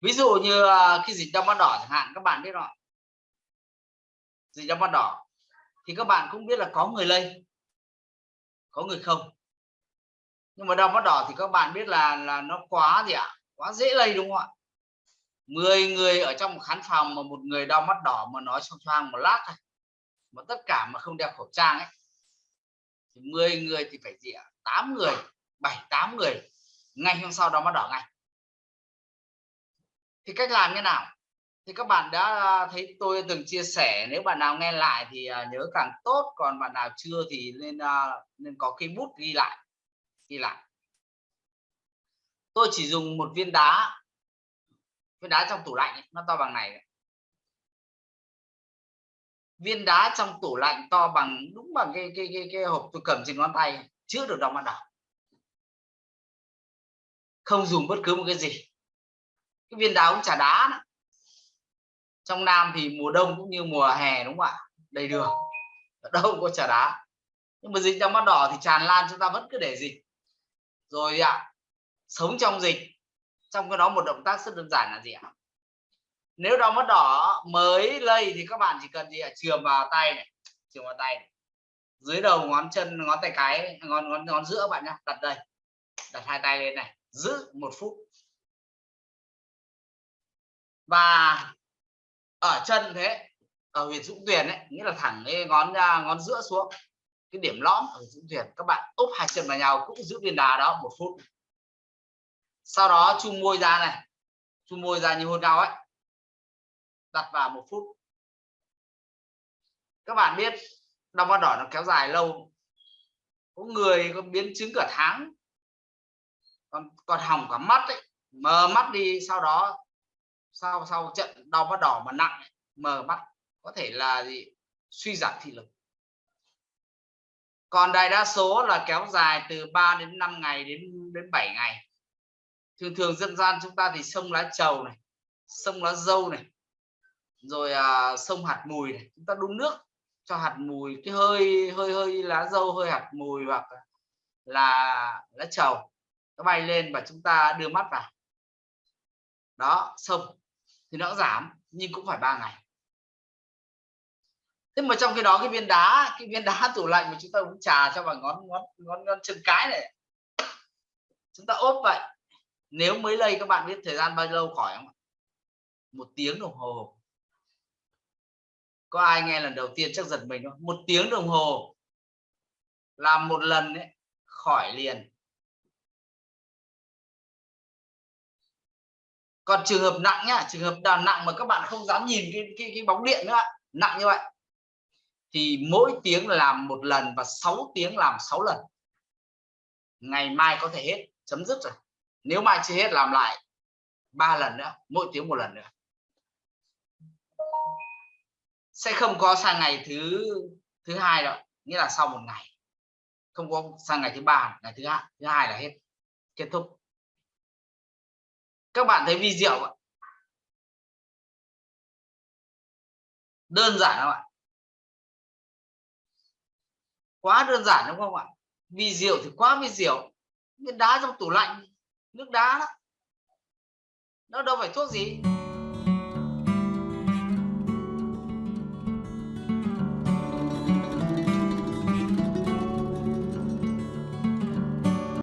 ví dụ như ờ, khi dịch đau mắt đỏ chẳng hạn, các bạn biết rồi dịch đau mắt đỏ thì các bạn cũng biết là có người lây, có người không. Nhưng mà đau mắt đỏ thì các bạn biết là là nó quá gì ạ? Quá dễ lây đúng không ạ? 10 người ở trong một khán phòng mà một người đau mắt đỏ mà nói trong choang một lát thôi, mà tất cả mà không đeo khẩu trang ấy, thì 10 người thì phải gì ạ? 8 người 7 8 người, ngay hôm sau đau mắt đỏ ngay thì cách làm như nào? Thì các bạn đã à, thấy tôi từng chia sẻ nếu bạn nào nghe lại thì à, nhớ càng tốt còn bạn nào chưa thì nên à, nên có cái bút ghi lại ghi lại. Tôi chỉ dùng một viên đá viên đá trong tủ lạnh ấy, nó to bằng này viên đá trong tủ lạnh to bằng đúng bằng cái cái cái, cái hộp tôi cầm trên ngón tay chứa được đọc bạn đỏ không dùng bất cứ một cái gì cái viên đá cũng trà đá đó. trong Nam thì mùa đông cũng như mùa hè đúng không ạ? Đầy đường. Ở đâu có trà đá. Nhưng mà dịch đau mắt đỏ thì tràn lan chúng ta vẫn cứ để dịch. Rồi ạ à, sống trong dịch trong cái đó một động tác rất đơn giản là gì ạ? Nếu đau mắt đỏ mới lây thì các bạn chỉ cần gì ạ? Chườm vào tay này chườm vào tay này. dưới đầu ngón chân ngón tay cái ngón ngón ngón giữa bạn nhá đặt đây. Đặt hai tay lên này giữ một phút và ở chân thế, ở huyệt dũng tuyền ấy, nghĩa là thẳng cái ngón ngón giữa xuống, cái điểm lõm ở dũng tuyền, các bạn úp hai chân vào nhau cũng giữ viên đá đó một phút. Sau đó chu môi ra này, chu môi ra như hôn nhau ấy, đặt vào một phút. Các bạn biết đau mắt đỏ nó kéo dài lâu, có người có biến chứng cả tháng, còn còn hỏng cả mắt ấy, mờ mắt đi, sau đó sau sau trận đau mắt đỏ mà nặng mờ mắt có thể là gì? Suy giảm thị lực. Còn đại đa số là kéo dài từ 3 đến 5 ngày đến đến 7 ngày. Thường thường dân gian chúng ta thì sông lá trầu này sông lá dâu này rồi à, sông hạt mùi này. Chúng ta đun nước cho hạt mùi cái hơi hơi hơi lá dâu hơi hạt mùi hoặc là lá trầu nó bay lên và chúng ta đưa mắt vào. Đó sông thì nó giảm nhưng cũng phải ba ngày. Thế mà trong khi đó cái viên đá cái viên đá tủ lạnh mà chúng ta uống trà cho vào ngón ngón ngón, ngón chân cái này chúng ta ốp vậy. Nếu mới lây các bạn biết thời gian bao lâu khỏi không một tiếng đồng hồ. Có ai nghe lần đầu tiên chắc giật mình không? Một tiếng đồng hồ. Làm một lần ấy, khỏi liền. Còn trường hợp nặng nhá trường hợp đào nặng mà các bạn không dám nhìn cái cái, cái bóng điện nữa nặng như vậy. Thì mỗi tiếng làm một lần và 6 tiếng làm 6 lần. Ngày mai có thể hết chấm dứt rồi. Nếu mai chưa hết làm lại ba lần nữa mỗi tiếng một lần nữa. Sẽ không có sang ngày thứ thứ hai đâu nghĩa là sau một ngày. Không có sang ngày thứ ba ngày thứ hai thứ hai là hết kết thúc các bạn thấy vi diệu ạ. Đơn giản không ạ? Quá đơn giản đúng không ạ? Vi diệu thì quá vi diệu. Viên đá trong tủ lạnh nước đá đó. Nó đâu phải thuốc gì.